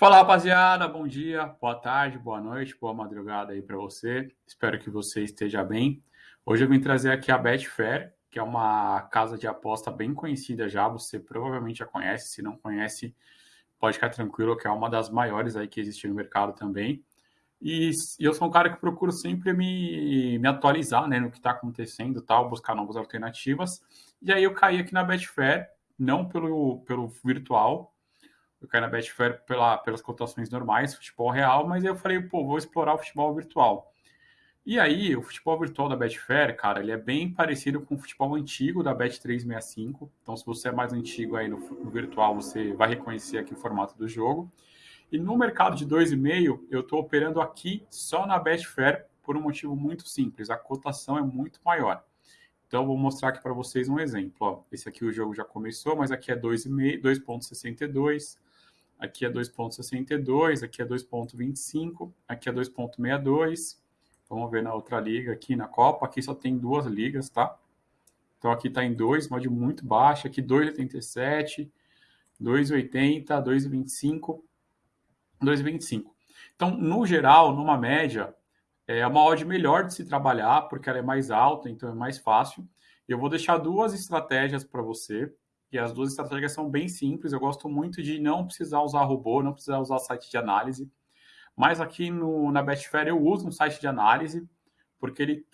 Fala rapaziada, bom dia, boa tarde, boa noite, boa madrugada aí para você. Espero que você esteja bem. Hoje eu vim trazer aqui a Betfair, que é uma casa de aposta bem conhecida já, você provavelmente já conhece, se não conhece, pode ficar tranquilo que é uma das maiores aí que existe no mercado também. E, e eu sou um cara que procuro sempre me, me atualizar né, no que está acontecendo, tal, buscar novas alternativas. E aí eu caí aqui na Betfair, não pelo, pelo virtual, eu caí na Betfair pela, pelas cotações normais, futebol real, mas eu falei, pô, vou explorar o futebol virtual. E aí, o futebol virtual da Betfair, cara, ele é bem parecido com o futebol antigo da Bet365. Então, se você é mais antigo aí no, no virtual, você vai reconhecer aqui o formato do jogo. E no mercado de 2,5, eu estou operando aqui só na Betfair por um motivo muito simples. A cotação é muito maior. Então, vou mostrar aqui para vocês um exemplo. Ó, esse aqui o jogo já começou, mas aqui é 2,62. Aqui é 2,62, aqui é 2,25, aqui é 2,62. Vamos ver na outra liga aqui na Copa. Aqui só tem duas ligas, tá? Então aqui está em 2, mod muito baixo. Aqui 2,87, 2,80, 2,25, 2,25. Então, no geral, numa média, é uma odd melhor de se trabalhar, porque ela é mais alta, então é mais fácil. Eu vou deixar duas estratégias para você. E as duas estratégias são bem simples. Eu gosto muito de não precisar usar robô, não precisar usar site de análise. Mas aqui no, na Betfair eu uso um site de análise, porque ele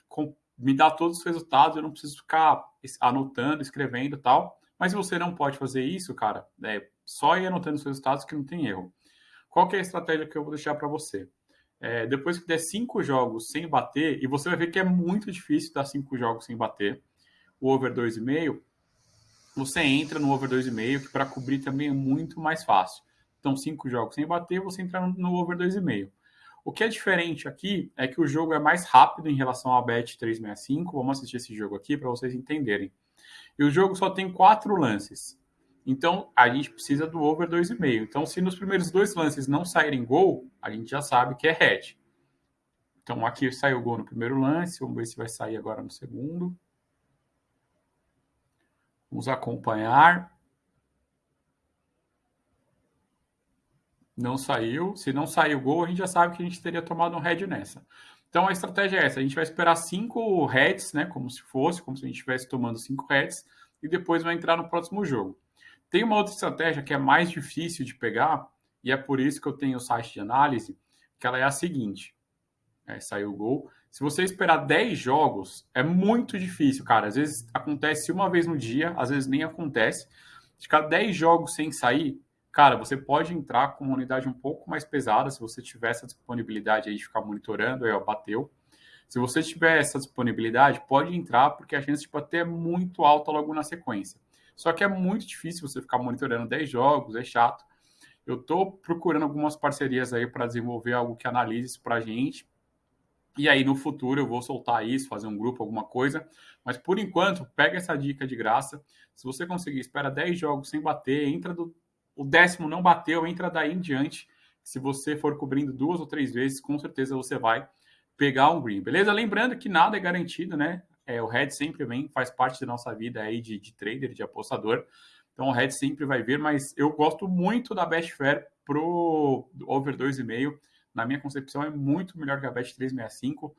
me dá todos os resultados, eu não preciso ficar anotando, escrevendo tal. Mas você não pode fazer isso, cara, é só ir anotando os resultados que não tem erro. Qual é a estratégia que eu vou deixar para você? É, depois que der cinco jogos sem bater, e você vai ver que é muito difícil dar cinco jogos sem bater, o over 2,5, você entra no over 2,5, que para cobrir também é muito mais fácil. Então, cinco jogos sem bater, você entra no over 2,5. O que é diferente aqui é que o jogo é mais rápido em relação ao Bet 365. Vamos assistir esse jogo aqui para vocês entenderem. E o jogo só tem quatro lances. Então, a gente precisa do over 2,5. Então, se nos primeiros dois lances não saírem gol, a gente já sabe que é head. Então, aqui saiu gol no primeiro lance. Vamos ver se vai sair agora no segundo. Vamos acompanhar. Não saiu. Se não saiu o gol, a gente já sabe que a gente teria tomado um head nessa. Então a estratégia é essa: a gente vai esperar cinco heads, né? Como se fosse, como se a gente estivesse tomando cinco heads, e depois vai entrar no próximo jogo. Tem uma outra estratégia que é mais difícil de pegar, e é por isso que eu tenho o site de análise, que ela é a seguinte: é, saiu o gol. Se você esperar 10 jogos, é muito difícil, cara. Às vezes acontece uma vez no dia, às vezes nem acontece. Ficar 10 jogos sem sair, cara, você pode entrar com uma unidade um pouco mais pesada, se você tiver essa disponibilidade aí de ficar monitorando, aí ó, bateu. Se você tiver essa disponibilidade, pode entrar, porque a chance de bater é muito alta logo na sequência. Só que é muito difícil você ficar monitorando 10 jogos, é chato. Eu estou procurando algumas parcerias aí para desenvolver algo que analise isso para a gente e aí, no futuro, eu vou soltar isso, fazer um grupo, alguma coisa. Mas, por enquanto, pega essa dica de graça. Se você conseguir, espera 10 jogos sem bater, entra do... O décimo não bateu, entra daí em diante. Se você for cobrindo duas ou três vezes, com certeza você vai pegar um green, beleza? Lembrando que nada é garantido, né? É, o head sempre vem, faz parte da nossa vida aí de, de trader, de apostador. Então, o head sempre vai vir, mas eu gosto muito da Betfair pro over 2,5 na minha concepção, é muito melhor que a Bet 365.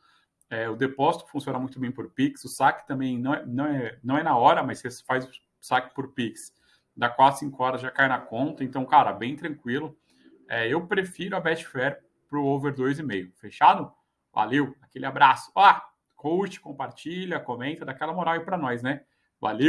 É, o depósito funciona muito bem por Pix, o saque também não é, não é, não é na hora, mas você faz o saque por Pix, dá 4, 5 horas já cai na conta, então, cara, bem tranquilo. É, eu prefiro a Betfair para o over 2,5. Fechado? Valeu, aquele abraço. Ó, curte, compartilha, comenta, dá aquela moral aí para nós, né? Valeu!